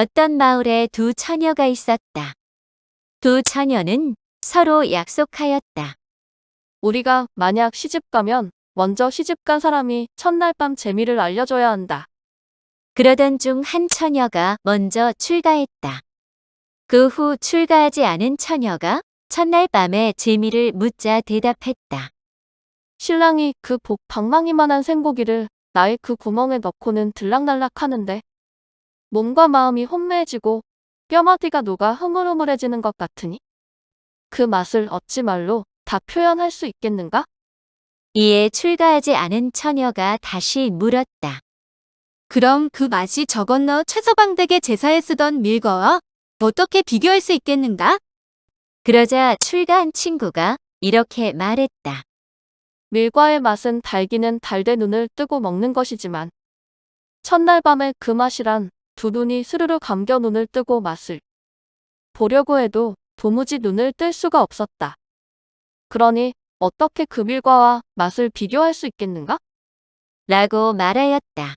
어떤 마을에 두 처녀가 있었다. 두 처녀는 서로 약속하였다. 우리가 만약 시집 가면 먼저 시집 간 사람이 첫날 밤 재미를 알려줘야 한다. 그러던 중 한 처녀가 먼저 출가했다. 그 후 출가하지 않은 처녀가 첫날 밤에 재미를 묻자 대답했다. 신랑이 그 복 방망이만한 생고기를 나의 그 구멍에 넣고는 들락날락 하는데 몸과 마음이 혼미해지고 뼈마디가 녹아 흐물흐물해지는 것 같으니 그 맛을 어찌 말로 다 표현할 수 있겠는가? 이에 출가하지 않은 처녀가 다시 물었다. 그럼 그 맛이 저 건너 최서방댁의 제사에 쓰던 밀거와 어떻게 비교할 수 있겠는가? 그러자 출가한 친구가 이렇게 말했다. 밀과의 맛은 달기는 달되 눈을 뜨고 먹는 것이지만 첫날 밤의 그 맛이란 두 눈이 스르르 감겨 눈을 뜨고 맛을 보려고 해도 도무지 눈을 뜰 수가 없었다. 그러니 어떻게 금일과와 맛을 비교할 수 있겠는가? 라고 말하였다.